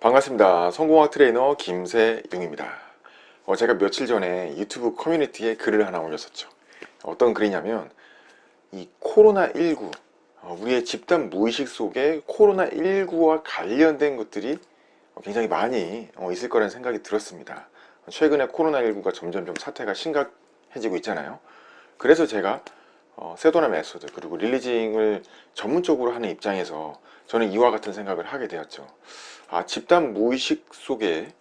반갑습니다. 성공학 트레이너 김세용입니다. 어, 제가 며칠 전에 유튜브 커뮤니티에 글을 하나 올렸었죠. 어떤 글이냐면 이 코로나19 어, 우리의 집단 무의식 속에 코로나19와 관련된 것들이 굉장히 많이 어, 있을 거라는 생각이 들었습니다. 최근에 코로나19가 점점 좀 사태가 심각해지고 있잖아요. 그래서 제가 어, Sedona Method 그리고 releasing을 전문적으로 하는 입장에서 저는 이와 같은 생각을 하게 되었죠. 아, 집단 무의식 속에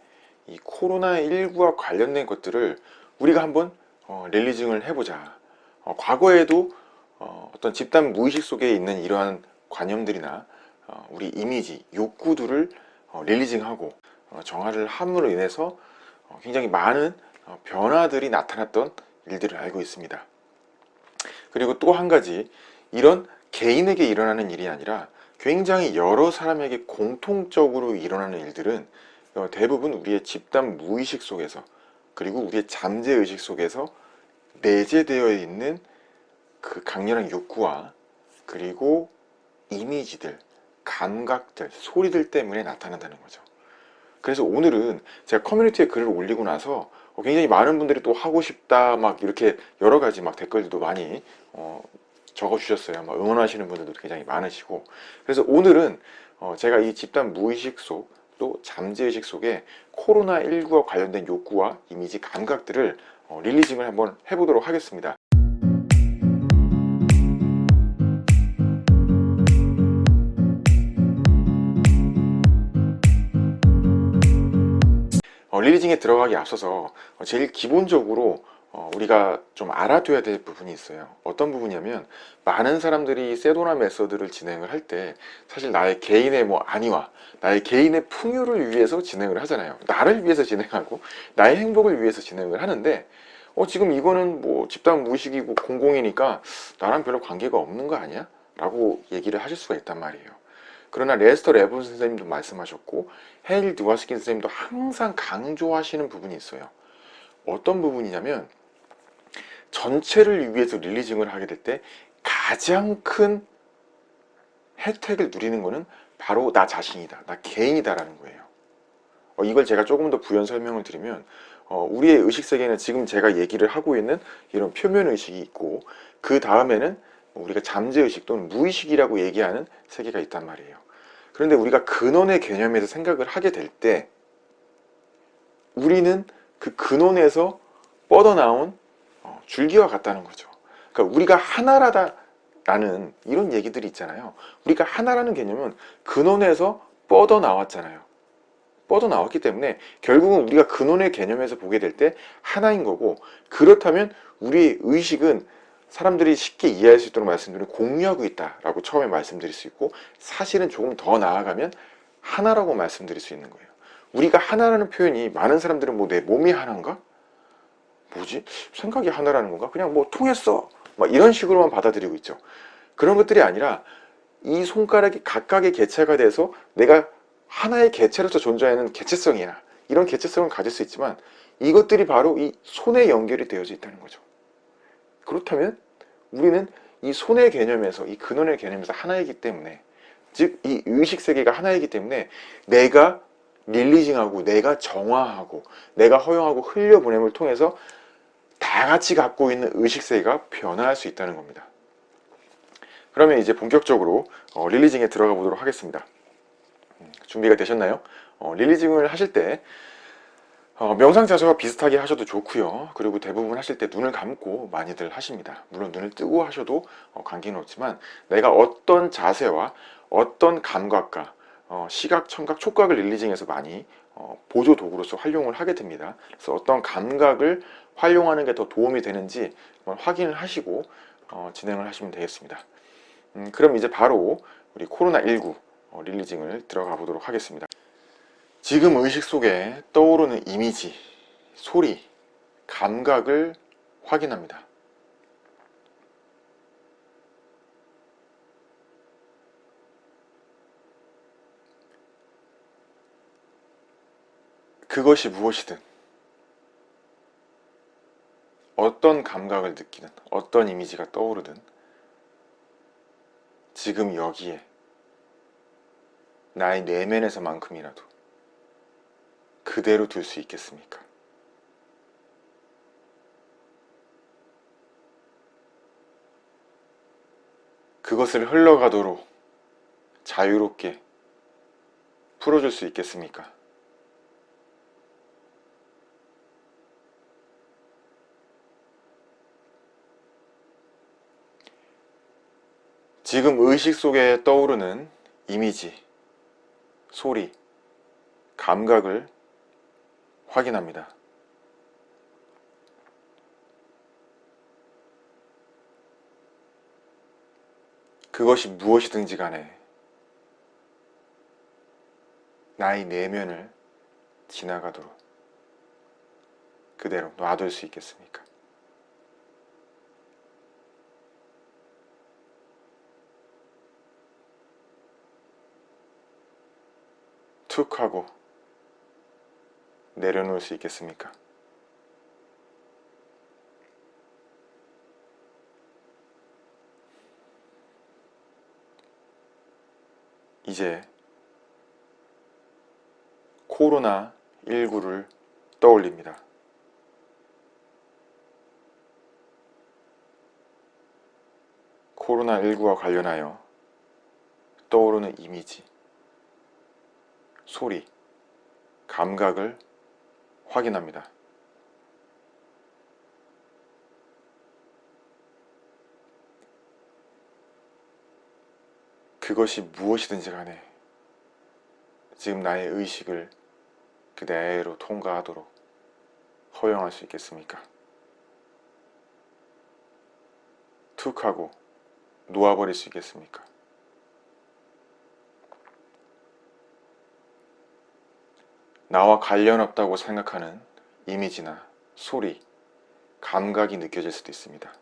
이 코로나19와 관련된 것들을 우리가 한번 어, 릴리징을 해보자. 어, 과거에도 어, 떤 집단 무의식 속에 있는 이러한 관념들이나 어, 우리 이미지, 욕구들을 어, 릴리징하고 어, 정화를 함으로 인해서 어, 굉장히 많은 어, 변화들이 나타났던 일들을 알고 있습니다. 그리고 또 한 가지 이런 개인에게 일어나는 일이 아니라 굉장히 여러 사람에게 공통적으로 일어나는 일들은 어, 대부분 우리의 집단 무의식 속에서 그리고 우리의 잠재의식 속에서 내재되어 있는 그 강렬한 욕구와 그리고 이미지들, 감각들, 소리들 때문에 나타난다는 거죠. 그래서 오늘은 제가 커뮤니티에 글을 올리고 나서 어, 굉장히 많은 분들이 또 하고 싶다 막 이렇게 여러 가지 막 댓글들도 많이 어, 적어주셨어요. 막 응원하시는 분들도 굉장히 많으시고 그래서 오늘은 어, 제가 이 집단 무의식 속 또 잠재의식 속에 코로나19와 관련된 욕구와 이미지 감각들을 어, 릴리징을 한번 해보도록 하겠습니다. 어, 릴리징에 들어가기 앞서서 어, 제일 기본적으로 어, 우리가 좀 알아둬야 될 부분이 있어요. 어떤 부분이냐면 많은 사람들이 세도나 메서드를 진행을 할 때 사실 나의 개인의 뭐 안위와 나의 개인의 풍요를 위해서 진행을 하잖아요. 나를 위해서 진행하고 나의 행복을 위해서 진행을 하는데 어 지금 이거는 뭐 집단 무의식이고 공공이니까 나랑 별로 관계가 없는 거 아니야? 라고 얘기를 하실 수가 있단 말이에요. 그러나 레스터 레본 선생님도 말씀하셨고 헤일 드와스킨 선생님도 항상 강조하시는 부분이 있어요. 어떤 부분이냐면 전체를 위해서 릴리징을 하게 될 때 가장 큰 혜택을 누리는 것은 바로 나 자신이다 나 개인이다 라는 거예요. 어, 이걸 제가 조금 더 부연 설명을 드리면 어, 우리의 의식세계는 지금 제가 얘기를 하고 있는 이런 표면의식이 있고 그 다음에는 우리가 잠재의식 또는 무의식이라고 얘기하는 세계가 있단 말이에요. 그런데 우리가 근원의 개념에서 생각을 하게 될 때 우리는 그 근원에서 뻗어나온 어, 줄기와 같다는 거죠. 그러니까 우리가 하나라다 라는 이런 얘기들이 있잖아요. 우리가 하나라는 개념은 근원에서 뻗어 나왔잖아요. 뻗어 나왔기 때문에 결국은 우리가 근원의 개념에서 보게 될 때 하나인 거고 그렇다면 우리의 의식은 사람들이 쉽게 이해할 수 있도록 말씀드리면 공유하고 있다라고 처음에 말씀드릴 수 있고 사실은 조금 더 나아가면 하나라고 말씀드릴 수 있는 거예요. 우리가 하나라는 표현이 많은 사람들은 뭐 내 몸이 하나인가? 뭐지? 생각이 하나라는 건가? 그냥 뭐 통했어 막 이런 식으로만 받아들이고 있죠 그런 것들이 아니라 이 손가락이 각각의 개체가 돼서 내가 하나의 개체로서 존재하는 개체성이야 이런 개체성을 가질 수 있지만 이것들이 바로 이 손에 연결이 되어져 있다는 거죠 그렇다면 우리는 이 손의 개념에서 이 근원의 개념에서 하나이기 때문에 즉 이 의식세계가 하나이기 때문에 내가 릴리징하고 내가 정화하고 내가 허용하고 흘려보냄을 통해서 다 같이 갖고 있는 의식세계가 변화할 수 있다는 겁니다. 그러면 이제 본격적으로 어, 릴리징에 들어가 보도록 하겠습니다. 음, 준비가 되셨나요? 어, 릴리징을 하실 때 어, 명상 자세와 비슷하게 하셔도 좋고요. 그리고 대부분 하실 때 눈을 감고 많이들 하십니다. 물론 눈을 뜨고 하셔도 어, 관계는 없지만 내가 어떤 자세와 어떤 감각과 어, 시각, 청각, 촉각을 릴리징해서 많이 어, 보조 도구로서 활용을 하게 됩니다. 그래서 어떤 감각을 활용하는 게 더 도움이 되는지 확인을 하시고 어, 진행을 하시면 되겠습니다. 음, 그럼 이제 바로 우리 코로나19 어, 릴리징을 들어가 보도록 하겠습니다. 지금 의식 속에 떠오르는 이미지, 소리, 감각을 확인합니다. 그것이 무엇이든 어떤 감각을 느끼는 어떤 이미지가 떠오르든 지금 여기에 나의 내면에서만큼이라도 그대로 둘 수 있겠습니까? 그것을 흘러가도록 자유롭게 풀어줄 수 있겠습니까? 지금 의식 속에 떠오르는 이미지, 소리, 감각을 확인합니다. 그것이 무엇이든지 간에 나의 내면을 지나가도록 그대로 놔둘 수 있겠습니까? 툭 하고 내려놓을 수 있겠습니까? 이제 코로나19를 떠올립니다. 코로나19와 관련하여 떠오르는 이미지, 소리, 감각을 확인합니다. 그것이 무엇이든지 간에 지금 나의 의식을 그대로 통과하도록 허용할 수 있겠습니까? 툭 하고 놓아버릴 수 있겠습니까? 나와 관련 없다고 생각하는 이미지나 소리, 감각이 느껴질 수도 있습니다.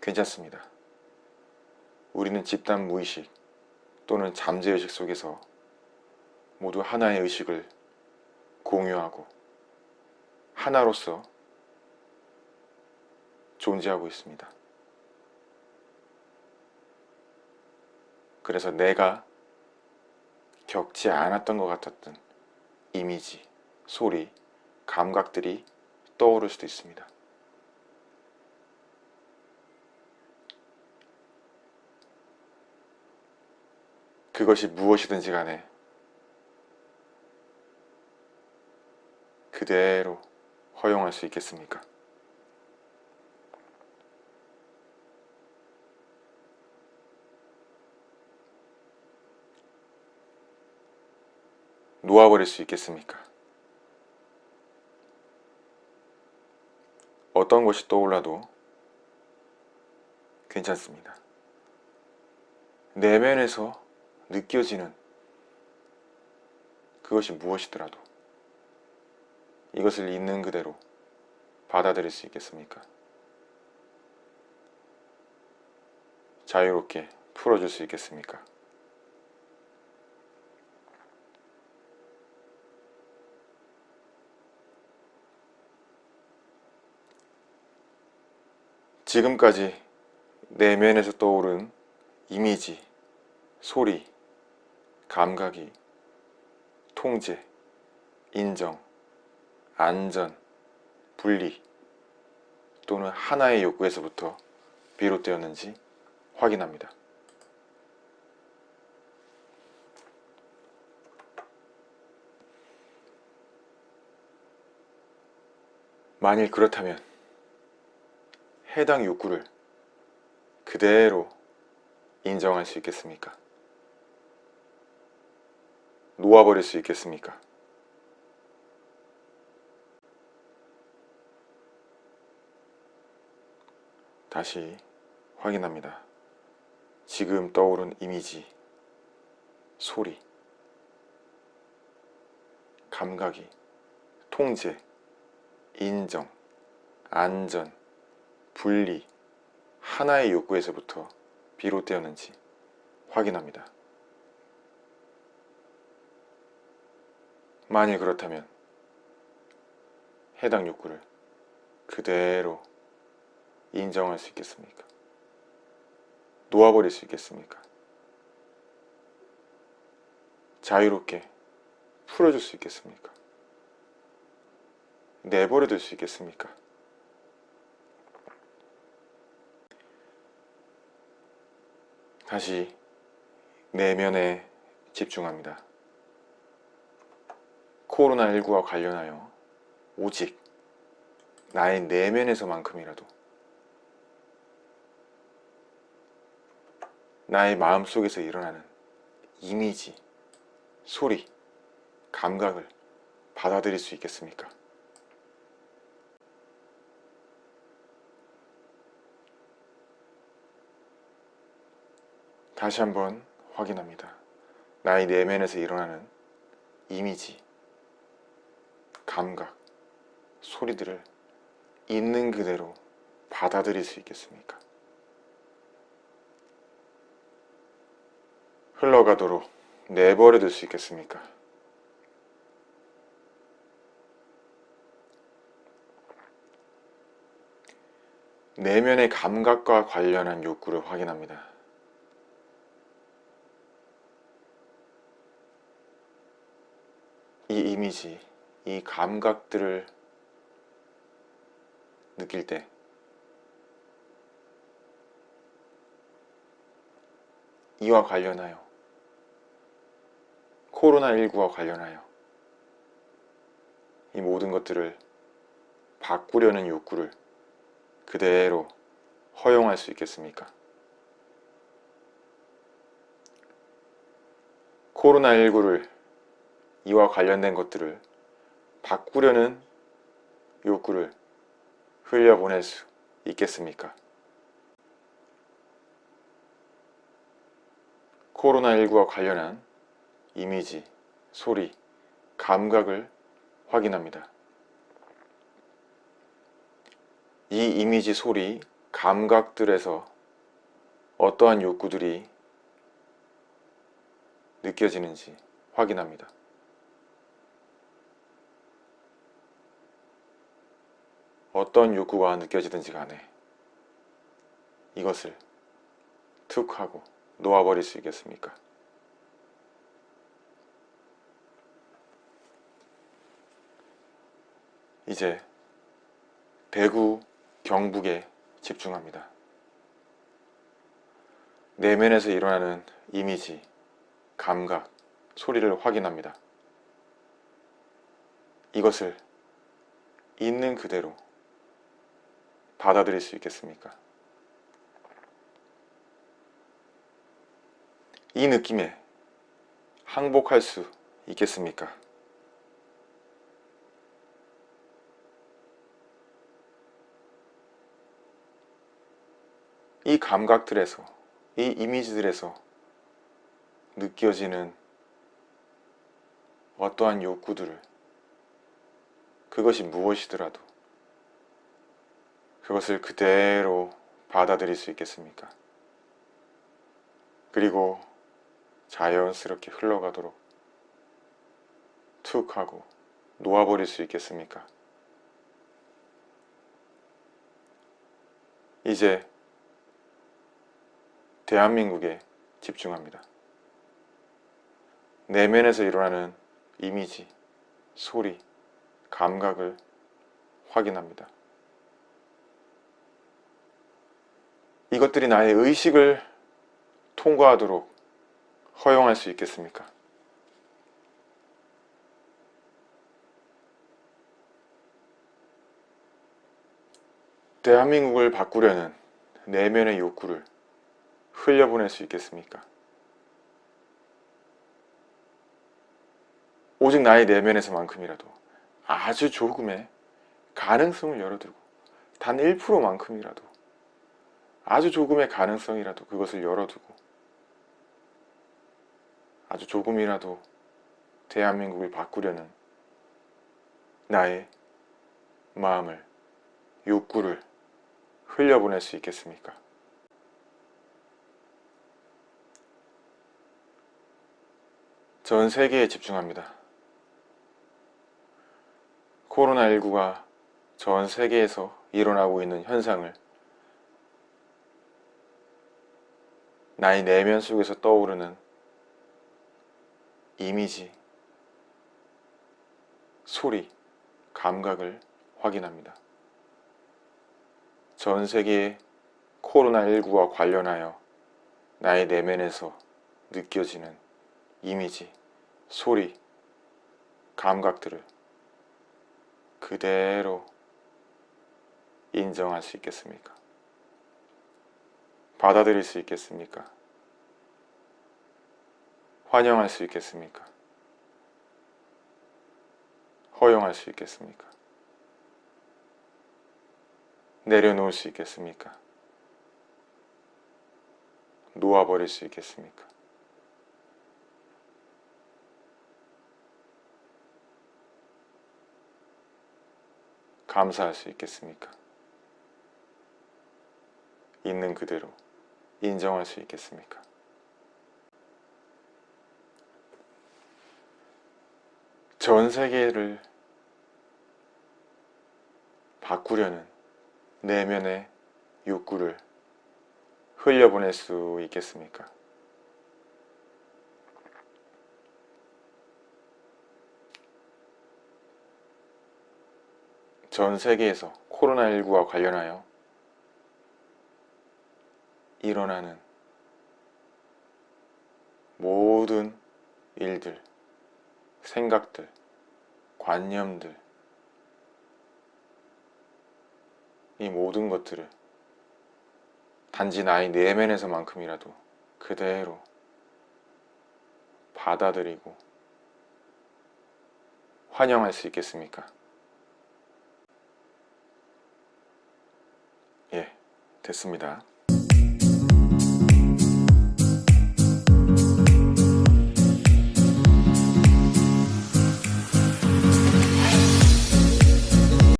괜찮습니다. 우리는 집단 무의식 또는 잠재의식 속에서 모두 하나의 의식을 공유하고 하나로서 존재하고 있습니다. 그래서 내가 겪지 않았던 것 같았던 이미지, 소리, 감각들이 떠오를 수도 있습니다. 그것이 무엇이든지 간에 그대로 허용할 수 있겠습니까? 놓아버릴 수 있겠습니까? 어떤 것이 떠올라도 괜찮습니다. 내면에서 느껴지는 그것이 무엇이더라도 이것을 있는 그대로 받아들일 수 있겠습니까? 자유롭게 풀어줄 수 있겠습니까? 지금까지 내면에서 떠오른 이미지, 소리, 감각이 통제, 인정, 안전, 분리 또는 하나의 욕구에서부터 비롯되었는지 확인합니다. 만일 그렇다면 해당 욕구를 그대로 인정할 수 있겠습니까? 놓아버릴 수 있겠습니까? 다시 확인합니다. 지금 떠오른 이미지, 소리, 감각이 통제, 인정, 안전, 분리, 하나의 욕구에서부터 비롯되었는지 확인합니다. 만일 그렇다면 해당 욕구를 그대로 인정할 수 있겠습니까? 놓아버릴 수 있겠습니까? 자유롭게 풀어줄 수 있겠습니까? 내버려 둘 수 있겠습니까? 다시 내면에 집중합니다. 코로나19와 관련하여 오직 나의 내면에서만큼이라도 나의 마음속에서 일어나는 이미지, 소리, 감각을 받아들일 수 있겠습니까? 다시 한번 확인합니다. 나의 내면에서 일어나는 이미지, 감각, 소리들을 있는 그대로 받아들일 수 있겠습니까? 흘러가도록 내버려 둘 수 있겠습니까? 내면의 감각과 관련한 욕구를 확인합니다. 이 이미지, 이 감각들을 느낄 때 이와 관련하여 코로나19와 관련하여 이 모든 것들을 바꾸려는 욕구를 그대로 허용할 수 있겠습니까? 코로나19를 이와 관련된 것들을 바꾸려는 욕구를 흘려보낼 수 있겠습니까? 코로나19와 관련한 이미지, 소리, 감각을 확인합니다. 이 이미지, 소리, 감각들에서 어떠한 욕구들이 느껴지는지 확인합니다. 어떤 욕구가 느껴지든지 간에 이것을 툭 하고 놓아버릴 수 있겠습니까? 이제 대구 경북에 집중합니다. 내면에서 일어나는 이미지, 감각, 소리를 확인합니다. 이것을 있는 그대로 받아들일 수 있겠습니까? 이 느낌에 항복할 수 있겠습니까? 이 감각들에서 이 이미지들에서 느껴지는 어떠한 욕구들을 그것이 무엇이더라도 그것을 그대로 받아들일 수 있겠습니까? 그리고 자연스럽게 흘러가도록 툭 하고 놓아버릴 수 있겠습니까? 이제 대한민국에 집중합니다. 내면에서 일어나는 이미지, 소리, 감각을 확인합니다. 이것들이 나의 의식을 통과하도록 허용할 수 있겠습니까? 대한민국을 바꾸려는 내면의 욕구를 흘려보낼 수 있겠습니까? 오직 나의 내면에서만큼이라도 아주 조금의 가능성을 열어두고 단 1%만큼이라도 아주 조금의 가능성이라도 그것을 열어두고 아주 조금이라도 대한민국을 바꾸려는 나의 마음을 욕구를 흘려보낼 수 있겠습니까? 전 세계에 집중합니다. 코로나19가 전 세계에서 일어나고 있는 현상을 나의 내면 속에서 떠오르는 이미지, 소리, 감각을 확인합니다. 전 세계의 코로나19와 관련하여 나의 내면에서 느껴지는 이미지, 소리, 감각들을 그대로 인정할 수 있겠습니까? 받아들일 수 있겠습니까? 환영할 수 있겠습니까? 허용할 수 있겠습니까? 내려놓을 수 있겠습니까? 놓아버릴 수 있겠습니까? 감사할 수 있겠습니까? 있는 그대로 인정할 수 있겠습니까? 전 세계를 바꾸려는 내면의 욕구를 흘려보낼 수 있겠습니까? 전 세계에서 코로나19와 관련하여 일어나는 모든 일들, 생각들, 관념들, 이 모든 것들을 단지 나의 내면에서만큼이라도 그대로 받아들이고 환영할 수 있겠습니까? 예, 됐습니다.